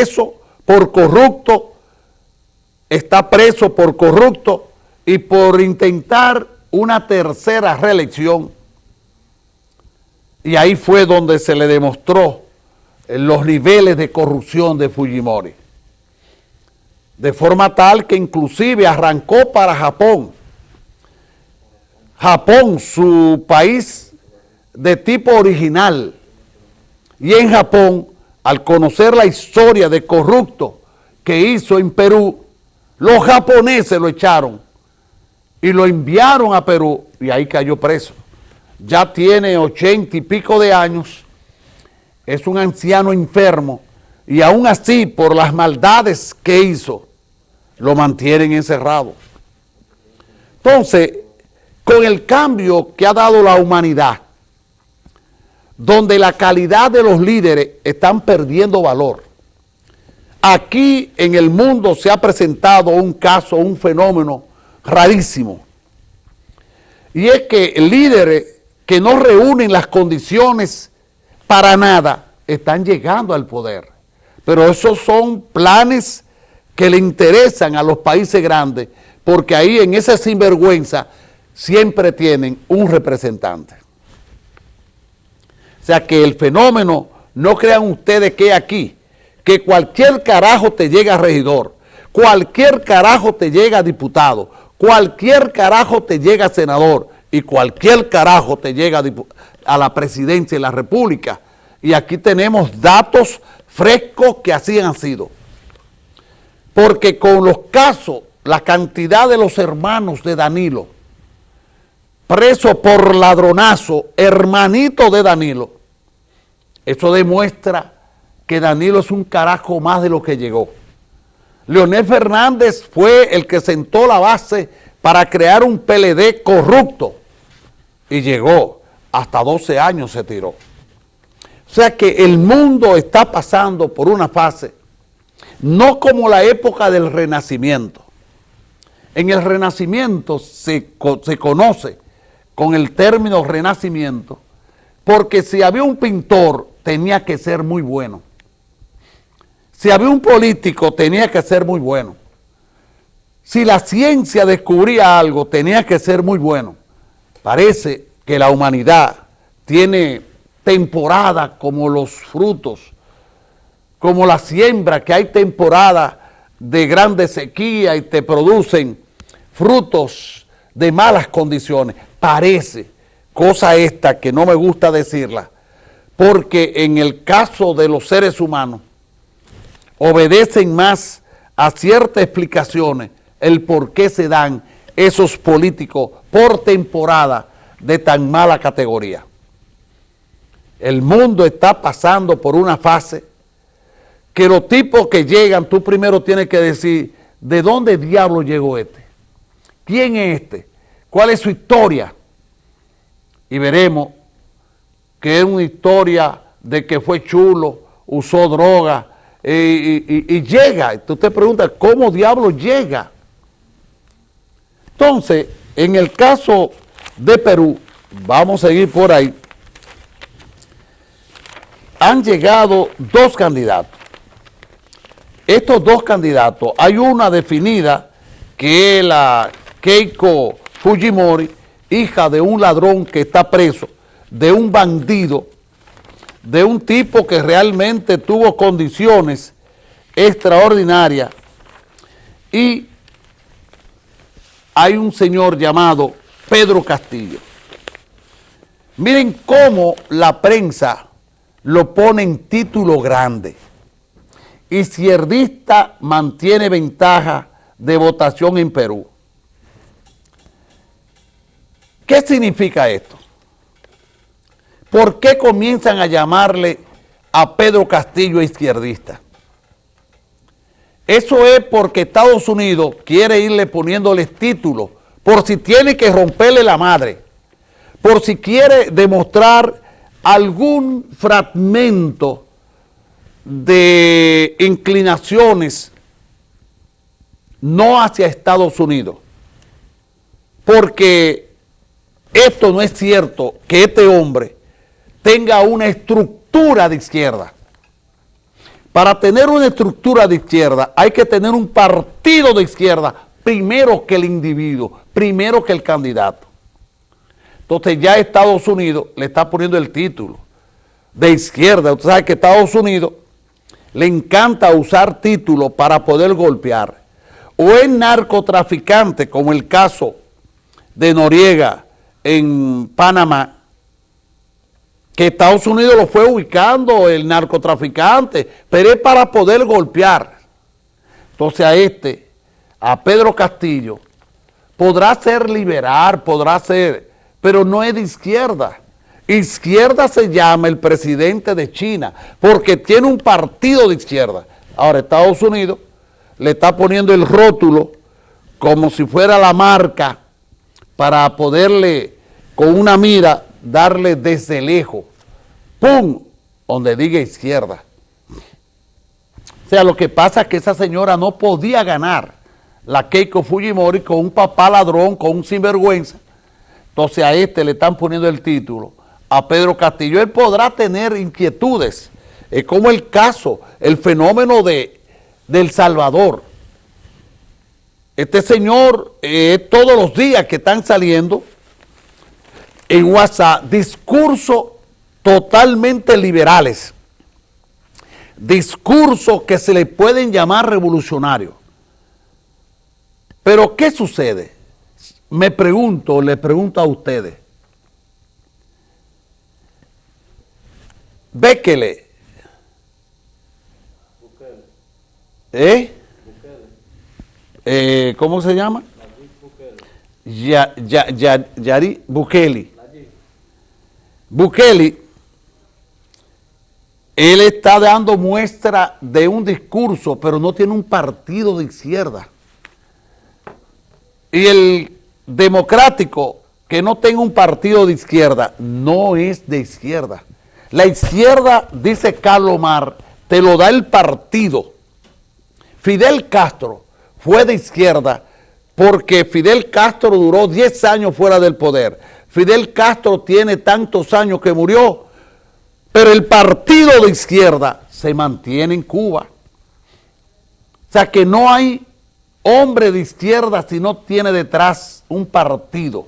preso por corrupto, está preso por corrupto y por intentar una tercera reelección. Y ahí fue donde se le demostró los niveles de corrupción de Fujimori. De forma tal que inclusive arrancó para Japón. Japón, su país de tipo original. Y en Japón, al conocer la historia de corrupto que hizo en Perú, los japoneses lo echaron y lo enviaron a Perú y ahí cayó preso. Ya tiene ochenta y pico de años, es un anciano enfermo y aún así por las maldades que hizo, lo mantienen encerrado. Entonces, con el cambio que ha dado la humanidad, donde la calidad de los líderes están perdiendo valor, aquí en el mundo se ha presentado un caso, un fenómeno rarísimo. Y es que líderes que no reúnen las condiciones para nada están llegando al poder. Pero esos son planes que le interesan a los países grandes porque ahí en esa sinvergüenza siempre tienen un representante. O sea que el fenómeno, no crean ustedes que aquí, que cualquier carajo te llega regidor, cualquier carajo te llega diputado, cualquier carajo te llega senador y cualquier carajo te llega a la presidencia de la república. Y aquí tenemos datos frescos que así han sido. Porque con los casos, la cantidad de los hermanos de Danilo, preso por ladronazo, hermanito de Danilo, eso demuestra que Danilo es un carajo más de lo que llegó. Leonel Fernández fue el que sentó la base para crear un PLD corrupto y llegó, hasta 12 años se tiró. O sea que el mundo está pasando por una fase, no como la época del Renacimiento. En el Renacimiento se, se conoce con el término Renacimiento, porque si había un pintor tenía que ser muy bueno. Si había un político, tenía que ser muy bueno. Si la ciencia descubría algo, tenía que ser muy bueno. Parece que la humanidad tiene temporada como los frutos, como la siembra, que hay temporada de grande sequía y te producen frutos de malas condiciones. Parece, cosa esta que no me gusta decirla, porque en el caso de los seres humanos, obedecen más a ciertas explicaciones el por qué se dan esos políticos por temporada de tan mala categoría. El mundo está pasando por una fase que los tipos que llegan, tú primero tienes que decir, ¿de dónde diablo llegó este? ¿Quién es este? ¿Cuál es su historia? Y veremos que es una historia de que fue chulo, usó droga, y, llega. Usted pregunta, ¿cómo diablo llega? Entonces, en el caso de Perú, vamos a seguir por ahí, han llegado dos candidatos. Estos dos candidatos, hay una definida que es la Keiko Fujimori, hija de un ladrón que está preso, de un bandido, de un tipo que realmente tuvo condiciones extraordinarias y hay un señor llamado Pedro Castillo. Miren cómo la prensa lo pone en título grande. Izquierdista mantiene ventaja de votación en Perú. ¿Qué significa esto? ¿Por qué comienzan a llamarle a Pedro Castillo izquierdista? Eso es porque Estados Unidos quiere irle poniéndoles títulos por si tiene que romperle la madre, por si quiere demostrar algún fragmento de inclinaciones no hacia Estados Unidos, porque esto no es cierto que este hombre tenga una estructura de izquierda. Para tener una estructura de izquierda hay que tener un partido de izquierda primero que el individuo, primero que el candidato. Entonces ya Estados Unidos le está poniendo el título de izquierda. Usted sabe que Estados Unidos le encanta usar títulos para poder golpear. O es narcotraficante, como el caso de Noriega en Panamá, que Estados Unidos lo fue ubicando el narcotraficante, pero es para poder golpear. Entonces a este, a Pedro Castillo, podrá ser liberar, podrá ser, pero no es de izquierda. Izquierda se llama el presidente de China, porque tiene un partido de izquierda. Ahora Estados Unidos le está poniendo el rótulo como si fuera la marca para poderle, con una mira, darle desde lejos, ¡pum!, donde diga izquierda. O sea, lo que pasa es que esa señora no podía ganar la Keiko Fujimori con un papá ladrón, con un sinvergüenza. Entonces a este le están poniendo el título a Pedro Castillo, él podrá tener inquietudes, es como el caso, el fenómeno de, El Salvador. Este señor, eh, todos los días que están saliendo en WhatsApp, discursos totalmente liberales, discursos que se le pueden llamar revolucionarios. Pero, ¿qué sucede? Me pregunto, le pregunto a ustedes, Béquele. ¿Eh? ¿Eh? ¿Cómo se llama? Ya, ya, ya, Yari Bukele. Bukele, él está dando muestra de un discurso, pero no tiene un partido de izquierda. Y el democrático que no tenga un partido de izquierda, no es de izquierda. La izquierda, dice Carlos Mar, te lo da el partido. Fidel Castro fue de izquierda porque Fidel Castro duró 10 años fuera del poder. Fidel Castro tiene tantos años que murió, pero el partido de izquierda se mantiene en Cuba. O sea que no hay hombre de izquierda si no tiene detrás un partido.